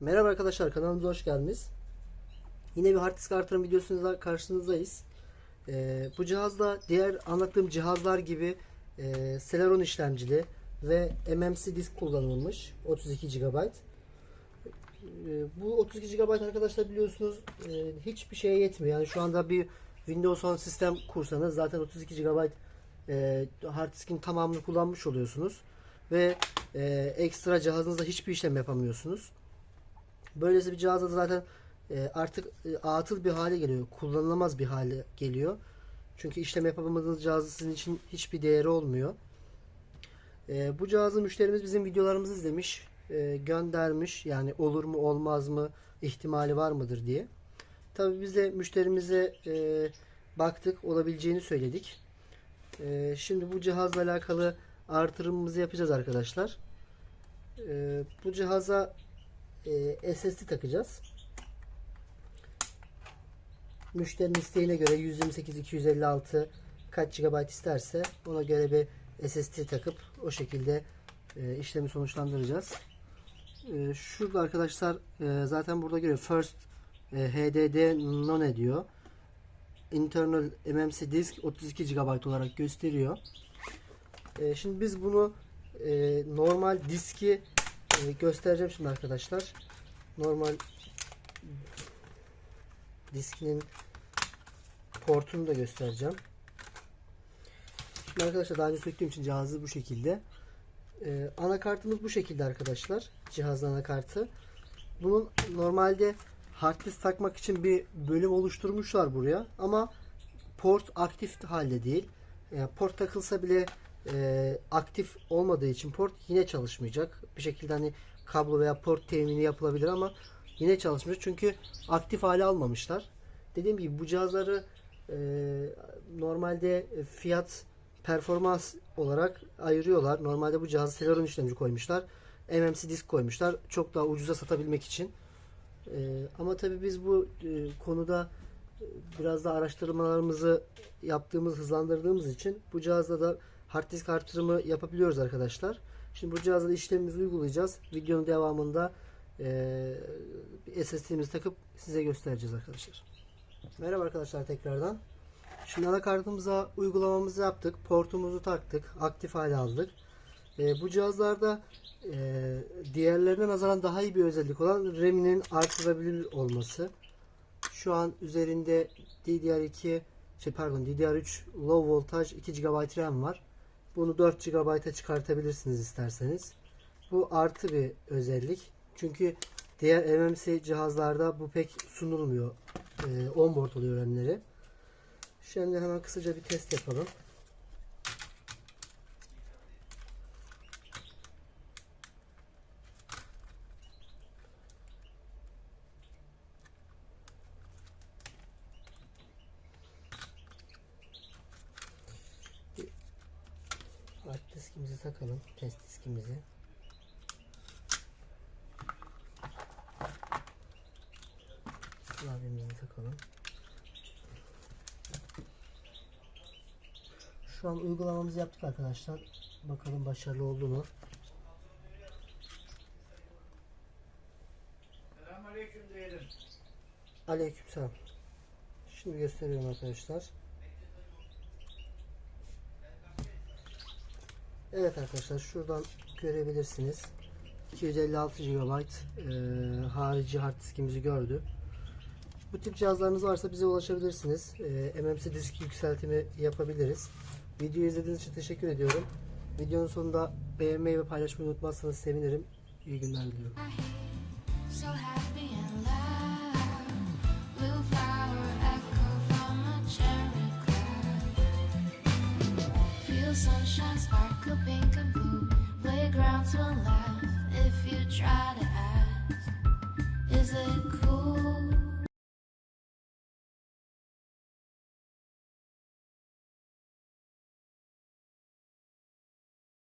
Merhaba arkadaşlar kanalımıza hoş geldiniz. Yine bir hard disk artırım videosuyla karşınızdayız. Ee, bu cihazda diğer anlattığım cihazlar gibi e, Celeron işlemcili ve MMC disk kullanılmış 32 GB. Ee, bu 32 GB arkadaşlar biliyorsunuz e, hiçbir şeye yetmiyor. Yani şu anda bir Windows 10 sistem kursanız zaten 32 GB e, hard diskin tamamını kullanmış oluyorsunuz. Ve e, ekstra cihazınızda hiçbir işlem yapamıyorsunuz. Böylesi bir cihazda da zaten e, artık e, atıl bir hale geliyor. Kullanılamaz bir hale geliyor. Çünkü işlem yapamadığınız cihazı sizin için hiçbir değeri olmuyor. E, bu cihazı müşterimiz bizim videolarımızı izlemiş, göndermiş. Yani olur mu olmaz mı, ihtimali var mıdır diye. Tabii biz de müşterimize baktık, olabileceğini söyledik. Şimdi bu cihazla alakalı artırımımızı yapacağız arkadaşlar. Bu cihaza e, SSD takacağız. Müşterinin isteğine göre 128 256 kaç GB isterse ona göre bir SSD takıp o şekilde e, işlemi sonuçlandıracağız. E, şurada arkadaşlar e, zaten burada görüyor. First e, HDD None diyor. Internal MMC disk 32 GB olarak gösteriyor. E, şimdi biz bunu e, normal diski e, göstereceğim şimdi arkadaşlar. Normal diskinin portunu da göstereceğim. Şimdi arkadaşlar daha önce söktüğüm için cihazı bu şekilde. Ee, anakartımız bu şekilde arkadaşlar. Cihazın anakartı. Bunun normalde hard disk takmak için bir bölüm oluşturmuşlar buraya. Ama port aktif halde değil. Yani port takılsa bile e, aktif olmadığı için port yine çalışmayacak. Bir şekilde hani kablo veya port temini yapılabilir ama yine çalışmayacak. Çünkü aktif hale almamışlar. Dediğim gibi bu cihazları e, normalde fiyat performans olarak ayırıyorlar. Normalde bu cihazı Celeron işlemci koymuşlar. MMC disk koymuşlar. Çok daha ucuza satabilmek için. E, ama tabii biz bu e, konuda e, biraz da araştırmalarımızı yaptığımız, hızlandırdığımız için bu cihazda da hard disk artırımı yapabiliyoruz arkadaşlar. Şimdi bu cihazda da işlemimizi uygulayacağız. Videonun devamında e, SSD'mizi takıp size göstereceğiz arkadaşlar. Merhaba arkadaşlar tekrardan. Şimdi anakartımıza uygulamamızı yaptık. Portumuzu taktık. Aktif hale aldık. E, bu cihazlarda e, diğerlerine nazaran daha iyi bir özellik olan RAM'inin artırabilir olması. Şu an üzerinde DDR2 şey pardon DDR3 low voltage 2 GB RAM var. Bunu 4 GB'a çıkartabilirsiniz isterseniz. Bu artı bir özellik. Çünkü diğer MMC cihazlarda bu pek sunulmuyor. Ee, onboard oluyor RAM'leri. Şimdi hemen kısaca bir test yapalım. Hard diskimizi takalım. Test diskimizi. Klavyemizi takalım. Şu an uygulamamızı yaptık arkadaşlar. Bakalım başarılı oldu mu? Selamünaleyküm diyelim. Aleykümselam. Şimdi gösteriyorum arkadaşlar. Evet arkadaşlar şuradan görebilirsiniz. 256 GB e, harici hard diskimizi gördü. Bu tip cihazlarınız varsa bize ulaşabilirsiniz. E, MMC disk yükseltimi yapabiliriz. Videoyu izlediğiniz için teşekkür ediyorum. Videonun sonunda beğenmeyi ve paylaşmayı unutmazsanız sevinirim. İyi günler diliyorum. Feel sunshine sparkle pink and blue. Playgrounds will laugh if you try to ask. Is it cool?